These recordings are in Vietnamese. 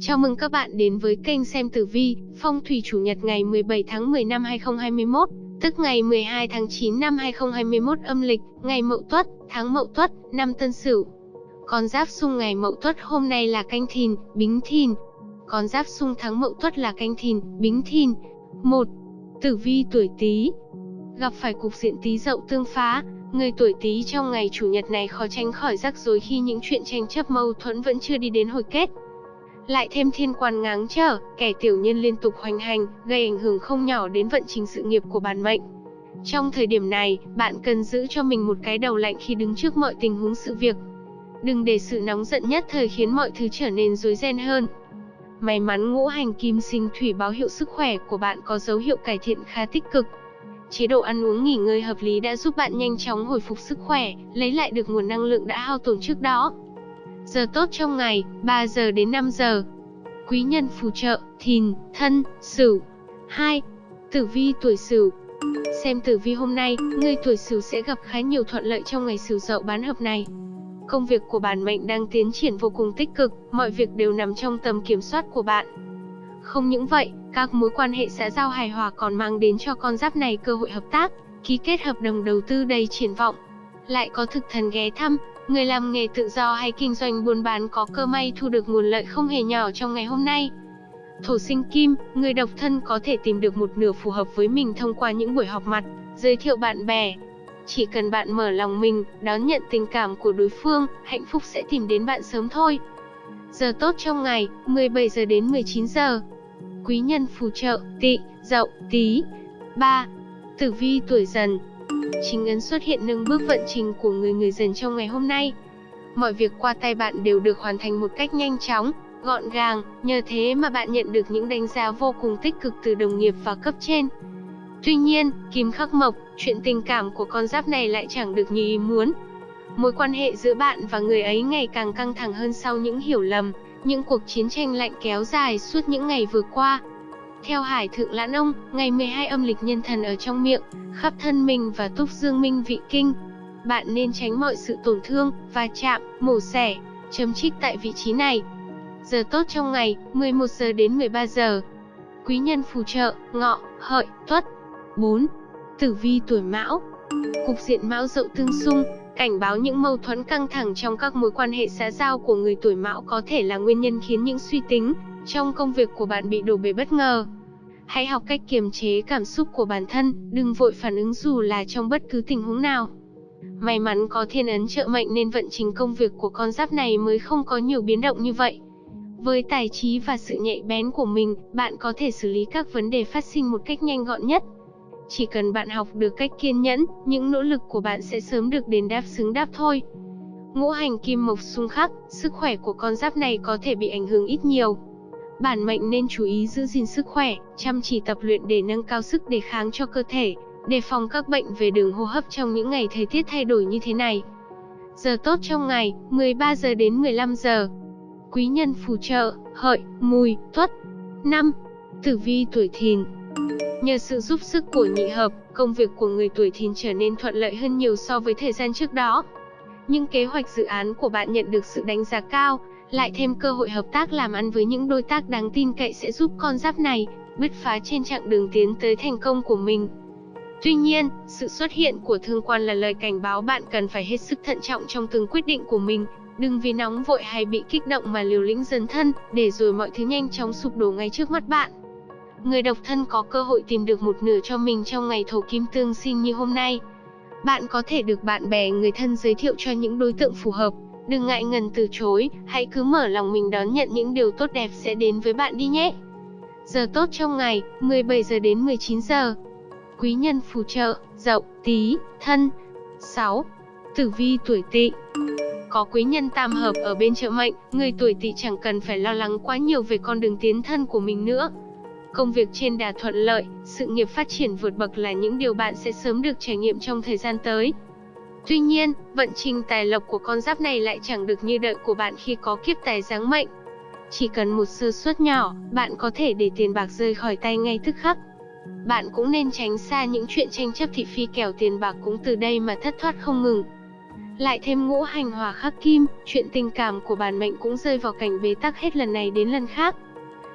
Chào mừng các bạn đến với kênh xem tử vi, phong thủy chủ nhật ngày 17 tháng 10 năm 2021, tức ngày 12 tháng 9 năm 2021 âm lịch, ngày Mậu Tuất, tháng Mậu Tuất, năm Tân Sửu. Con giáp xung ngày Mậu Tuất hôm nay là Canh Thìn, Bính Thìn. Con giáp xung tháng Mậu Tuất là Canh Thìn, Bính Thìn. 1. Tử vi tuổi Tý. Gặp phải cục diện Tý Dậu tương phá, người tuổi Tý trong ngày chủ nhật này khó tránh khỏi rắc rối khi những chuyện tranh chấp mâu thuẫn vẫn chưa đi đến hồi kết lại thêm thiên quan ngáng trở, kẻ tiểu nhân liên tục hoành hành, gây ảnh hưởng không nhỏ đến vận trình sự nghiệp của bản mệnh. Trong thời điểm này, bạn cần giữ cho mình một cái đầu lạnh khi đứng trước mọi tình huống sự việc. Đừng để sự nóng giận nhất thời khiến mọi thứ trở nên rối ren hơn. May mắn ngũ hành kim sinh thủy báo hiệu sức khỏe của bạn có dấu hiệu cải thiện khá tích cực. Chế độ ăn uống nghỉ ngơi hợp lý đã giúp bạn nhanh chóng hồi phục sức khỏe, lấy lại được nguồn năng lượng đã hao tổn trước đó. Giờ tốt trong ngày, 3 giờ đến 5 giờ. Quý nhân phù trợ, thìn, thân, sửu. 2. Tử vi tuổi sửu Xem tử vi hôm nay, người tuổi sửu sẽ gặp khá nhiều thuận lợi trong ngày sửu dậu bán hợp này. Công việc của bản mệnh đang tiến triển vô cùng tích cực, mọi việc đều nằm trong tầm kiểm soát của bạn. Không những vậy, các mối quan hệ xã giao hài hòa còn mang đến cho con giáp này cơ hội hợp tác, ký kết hợp đồng đầu tư đầy triển vọng. Lại có thực thần ghé thăm, Người làm nghề tự do hay kinh doanh buôn bán có cơ may thu được nguồn lợi không hề nhỏ trong ngày hôm nay. Thổ sinh kim, người độc thân có thể tìm được một nửa phù hợp với mình thông qua những buổi họp mặt, giới thiệu bạn bè. Chỉ cần bạn mở lòng mình, đón nhận tình cảm của đối phương, hạnh phúc sẽ tìm đến bạn sớm thôi. Giờ tốt trong ngày, 17 giờ đến 19 giờ. Quý nhân phù trợ, tị, dậu, tí. 3. Tử vi tuổi dần, chính ấn xuất hiện nâng bước vận trình của người người dần trong ngày hôm nay. Mọi việc qua tay bạn đều được hoàn thành một cách nhanh chóng, gọn gàng, nhờ thế mà bạn nhận được những đánh giá vô cùng tích cực từ đồng nghiệp và cấp trên. Tuy nhiên, kim khắc mộc, chuyện tình cảm của con giáp này lại chẳng được như ý muốn. Mối quan hệ giữa bạn và người ấy ngày càng căng thẳng hơn sau những hiểu lầm, những cuộc chiến tranh lạnh kéo dài suốt những ngày vừa qua. Theo Hải Thượng Lãn Ông, ngày 12 âm lịch nhân thần ở trong miệng, khắp thân mình và túc dương minh vị kinh. Bạn nên tránh mọi sự tổn thương, va chạm, mổ xẻ, chấm trích tại vị trí này. Giờ tốt trong ngày, 11 giờ đến 13 giờ. Quý nhân phù trợ, ngọ, hợi, tuất. 4. Tử vi tuổi mão Cục diện mão dậu tương xung, cảnh báo những mâu thuẫn căng thẳng trong các mối quan hệ xã giao của người tuổi mão có thể là nguyên nhân khiến những suy tính, trong công việc của bạn bị đổ bể bất ngờ. Hãy học cách kiềm chế cảm xúc của bản thân, đừng vội phản ứng dù là trong bất cứ tình huống nào. May mắn có thiên ấn trợ mệnh nên vận trình công việc của con giáp này mới không có nhiều biến động như vậy. Với tài trí và sự nhạy bén của mình, bạn có thể xử lý các vấn đề phát sinh một cách nhanh gọn nhất. Chỉ cần bạn học được cách kiên nhẫn, những nỗ lực của bạn sẽ sớm được đền đáp xứng đáp thôi. Ngũ hành kim mộc xung khắc, sức khỏe của con giáp này có thể bị ảnh hưởng ít nhiều. Bản mệnh nên chú ý giữ gìn sức khỏe, chăm chỉ tập luyện để nâng cao sức đề kháng cho cơ thể, đề phòng các bệnh về đường hô hấp trong những ngày thời tiết thay đổi như thế này. Giờ tốt trong ngày, 13 giờ đến 15 giờ. Quý nhân phù trợ, hợi, mùi, tuất. 5. Tử vi tuổi thìn Nhờ sự giúp sức của nhị hợp, công việc của người tuổi thìn trở nên thuận lợi hơn nhiều so với thời gian trước đó. Những kế hoạch dự án của bạn nhận được sự đánh giá cao, lại thêm cơ hội hợp tác làm ăn với những đối tác đáng tin cậy sẽ giúp con giáp này bứt phá trên chặng đường tiến tới thành công của mình. Tuy nhiên, sự xuất hiện của thương quan là lời cảnh báo bạn cần phải hết sức thận trọng trong từng quyết định của mình, đừng vì nóng vội hay bị kích động mà liều lĩnh dần thân, để rồi mọi thứ nhanh chóng sụp đổ ngay trước mắt bạn. Người độc thân có cơ hội tìm được một nửa cho mình trong ngày thổ kim tương sinh như hôm nay. Bạn có thể được bạn bè người thân giới thiệu cho những đối tượng phù hợp, Đừng ngại ngần từ chối, hãy cứ mở lòng mình đón nhận những điều tốt đẹp sẽ đến với bạn đi nhé. Giờ tốt trong ngày, 17 giờ đến 19 giờ. Quý nhân phù trợ, dậu, tí, thân. 6. Tử vi tuổi tỵ Có quý nhân tam hợp ở bên trợ mệnh, người tuổi tỵ chẳng cần phải lo lắng quá nhiều về con đường tiến thân của mình nữa. Công việc trên đà thuận lợi, sự nghiệp phát triển vượt bậc là những điều bạn sẽ sớm được trải nghiệm trong thời gian tới. Tuy nhiên, vận trình tài lộc của con giáp này lại chẳng được như đợi của bạn khi có kiếp tài giáng mệnh. Chỉ cần một sơ suất nhỏ, bạn có thể để tiền bạc rơi khỏi tay ngay tức khắc. Bạn cũng nên tránh xa những chuyện tranh chấp thị phi kẻo tiền bạc cũng từ đây mà thất thoát không ngừng. Lại thêm ngũ hành hòa khắc kim, chuyện tình cảm của bản mệnh cũng rơi vào cảnh bế tắc hết lần này đến lần khác.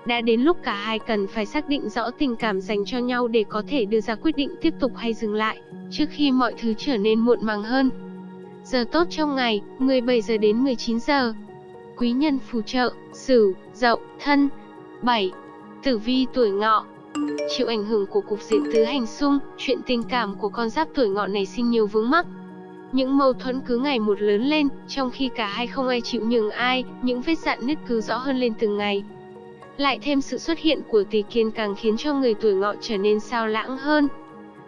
Đã đến lúc cả hai cần phải xác định rõ tình cảm dành cho nhau để có thể đưa ra quyết định tiếp tục hay dừng lại, trước khi mọi thứ trở nên muộn màng hơn. Giờ tốt trong ngày, 17 giờ đến 19 giờ. Quý nhân phù trợ, Sửu, Dậu, Thân. 7. Tử vi tuổi Ngọ. Chịu ảnh hưởng của cục diện tứ hành xung, chuyện tình cảm của con giáp tuổi Ngọ này sinh nhiều vướng mắc. Những mâu thuẫn cứ ngày một lớn lên, trong khi cả hai không ai chịu nhường ai, những vết dạn nứt cứ rõ hơn lên từng ngày. Lại thêm sự xuất hiện của tỷ kiên càng khiến cho người tuổi ngọ trở nên sao lãng hơn.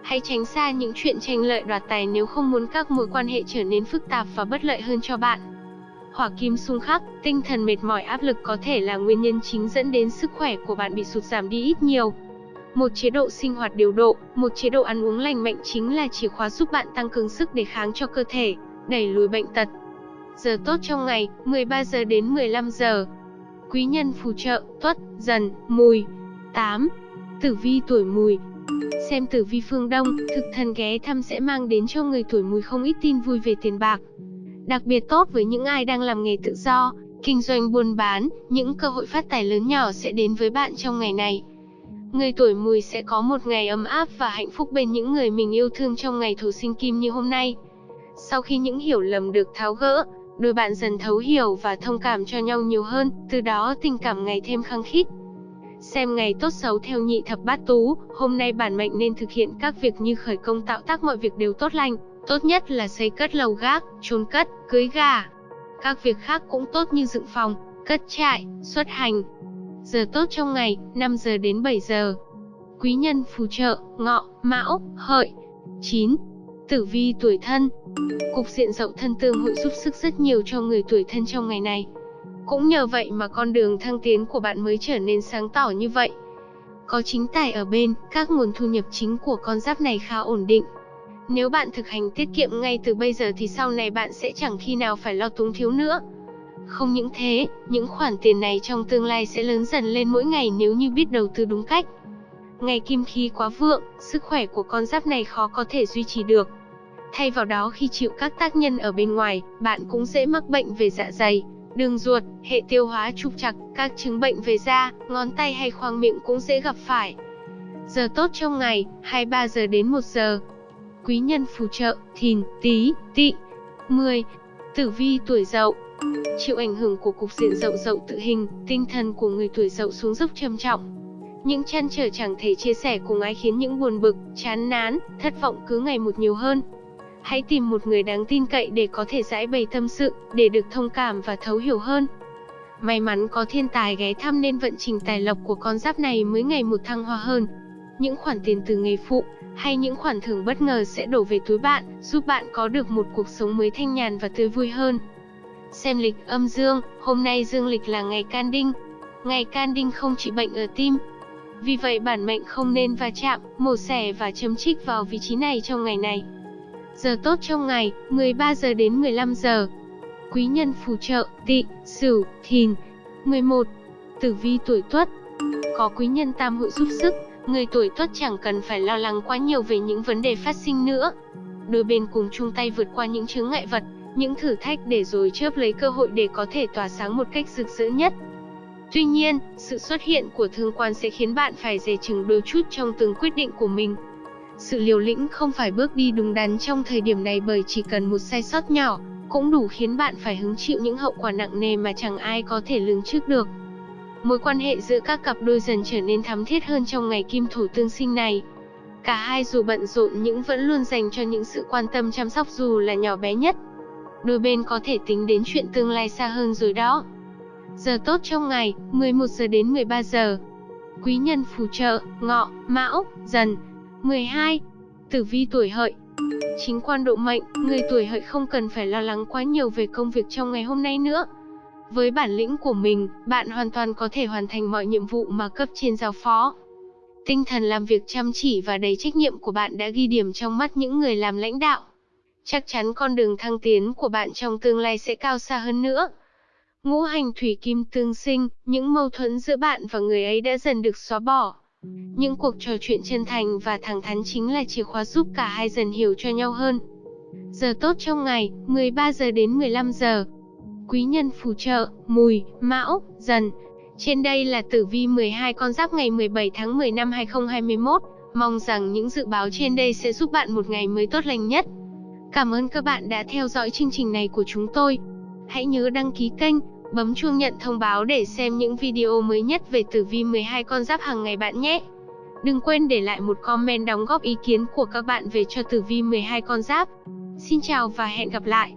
Hãy tránh xa những chuyện tranh lợi đoạt tài nếu không muốn các mối quan hệ trở nên phức tạp và bất lợi hơn cho bạn. Hỏa kim xung khắc, tinh thần mệt mỏi áp lực có thể là nguyên nhân chính dẫn đến sức khỏe của bạn bị sụt giảm đi ít nhiều. Một chế độ sinh hoạt điều độ, một chế độ ăn uống lành mạnh chính là chìa khóa giúp bạn tăng cường sức đề kháng cho cơ thể, đẩy lùi bệnh tật. Giờ tốt trong ngày, 13 giờ đến 15 giờ. Quý nhân phù trợ, tuất, dần, mùi. 8. Tử vi tuổi mùi, Xem tử vi phương Đông, thực thần ghé thăm sẽ mang đến cho người tuổi mùi không ít tin vui về tiền bạc. Đặc biệt tốt với những ai đang làm nghề tự do, kinh doanh buôn bán, những cơ hội phát tài lớn nhỏ sẽ đến với bạn trong ngày này. Người tuổi mùi sẽ có một ngày ấm áp và hạnh phúc bên những người mình yêu thương trong ngày thổ sinh kim như hôm nay. Sau khi những hiểu lầm được tháo gỡ, đôi bạn dần thấu hiểu và thông cảm cho nhau nhiều hơn, từ đó tình cảm ngày thêm khăng khít. Xem ngày tốt xấu theo nhị thập bát tú, hôm nay bản mệnh nên thực hiện các việc như khởi công tạo tác mọi việc đều tốt lành, tốt nhất là xây cất lầu gác, chôn cất, cưới gà. Các việc khác cũng tốt như dựng phòng, cất trại, xuất hành. Giờ tốt trong ngày, 5 giờ đến 7 giờ. Quý nhân phù trợ, ngọ, mão, hợi. 9. Tử vi tuổi thân Cục diện dậu thân tương hội giúp sức rất nhiều cho người tuổi thân trong ngày này. Cũng nhờ vậy mà con đường thăng tiến của bạn mới trở nên sáng tỏ như vậy. Có chính tài ở bên, các nguồn thu nhập chính của con giáp này khá ổn định. Nếu bạn thực hành tiết kiệm ngay từ bây giờ thì sau này bạn sẽ chẳng khi nào phải lo túng thiếu nữa. Không những thế, những khoản tiền này trong tương lai sẽ lớn dần lên mỗi ngày nếu như biết đầu tư đúng cách. Ngày kim khí quá vượng, sức khỏe của con giáp này khó có thể duy trì được. Thay vào đó khi chịu các tác nhân ở bên ngoài, bạn cũng dễ mắc bệnh về dạ dày, đường ruột, hệ tiêu hóa trục trặc, các chứng bệnh về da, ngón tay hay khoang miệng cũng dễ gặp phải. Giờ tốt trong ngày, 23 giờ đến 1 giờ. Quý nhân phù trợ, thìn, tí, tị. 10. Tử vi tuổi dậu Chịu ảnh hưởng của cục diện dậu dậu tự hình, tinh thần của người tuổi dậu xuống dốc trầm trọng. Những chăn trở chẳng thể chia sẻ cùng ai khiến những buồn bực, chán nán, thất vọng cứ ngày một nhiều hơn. Hãy tìm một người đáng tin cậy để có thể giải bày tâm sự, để được thông cảm và thấu hiểu hơn. May mắn có thiên tài ghé thăm nên vận trình tài lộc của con giáp này mới ngày một thăng hoa hơn. Những khoản tiền từ nghề phụ, hay những khoản thưởng bất ngờ sẽ đổ về túi bạn, giúp bạn có được một cuộc sống mới thanh nhàn và tươi vui hơn. Xem lịch âm dương, hôm nay dương lịch là ngày can đinh. Ngày can đinh không trị bệnh ở tim. Vì vậy bản mệnh không nên va chạm, mổ xẻ và chấm trích vào vị trí này trong ngày này. Giờ tốt trong ngày, 13 giờ đến 15 giờ. Quý nhân phù trợ, tị, sửu, thìn. 11. Tử vi tuổi tuất. Có quý nhân tam hội giúp sức, người tuổi tuất chẳng cần phải lo lắng quá nhiều về những vấn đề phát sinh nữa. Đôi bên cùng chung tay vượt qua những chướng ngại vật, những thử thách để rồi chớp lấy cơ hội để có thể tỏa sáng một cách rực rỡ nhất. Tuy nhiên, sự xuất hiện của thương quan sẽ khiến bạn phải dè chừng đôi chút trong từng quyết định của mình. Sự liều lĩnh không phải bước đi đúng đắn trong thời điểm này bởi chỉ cần một sai sót nhỏ, cũng đủ khiến bạn phải hứng chịu những hậu quả nặng nề mà chẳng ai có thể lường trước được. Mối quan hệ giữa các cặp đôi dần trở nên thắm thiết hơn trong ngày kim Thủ tương sinh này. Cả hai dù bận rộn nhưng vẫn luôn dành cho những sự quan tâm chăm sóc dù là nhỏ bé nhất. Đôi bên có thể tính đến chuyện tương lai xa hơn rồi đó. Giờ tốt trong ngày, 11 giờ đến 13 giờ. Quý nhân phù trợ, ngọ, mão, dần, 12. Tử vi tuổi hợi Chính quan độ mệnh, người tuổi hợi không cần phải lo lắng quá nhiều về công việc trong ngày hôm nay nữa. Với bản lĩnh của mình, bạn hoàn toàn có thể hoàn thành mọi nhiệm vụ mà cấp trên giao phó. Tinh thần làm việc chăm chỉ và đầy trách nhiệm của bạn đã ghi điểm trong mắt những người làm lãnh đạo. Chắc chắn con đường thăng tiến của bạn trong tương lai sẽ cao xa hơn nữa. Ngũ hành thủy kim tương sinh, những mâu thuẫn giữa bạn và người ấy đã dần được xóa bỏ. Những cuộc trò chuyện chân thành và thẳng thắn chính là chìa khóa giúp cả hai dần hiểu cho nhau hơn. Giờ tốt trong ngày, 13 giờ đến 15 giờ. Quý nhân phù trợ, mùi, mão, dần. Trên đây là tử vi 12 con giáp ngày 17 tháng 10 năm 2021. Mong rằng những dự báo trên đây sẽ giúp bạn một ngày mới tốt lành nhất. Cảm ơn các bạn đã theo dõi chương trình này của chúng tôi. Hãy nhớ đăng ký kênh, bấm chuông nhận thông báo để xem những video mới nhất về tử vi 12 con giáp hàng ngày bạn nhé. Đừng quên để lại một comment đóng góp ý kiến của các bạn về cho tử vi 12 con giáp. Xin chào và hẹn gặp lại.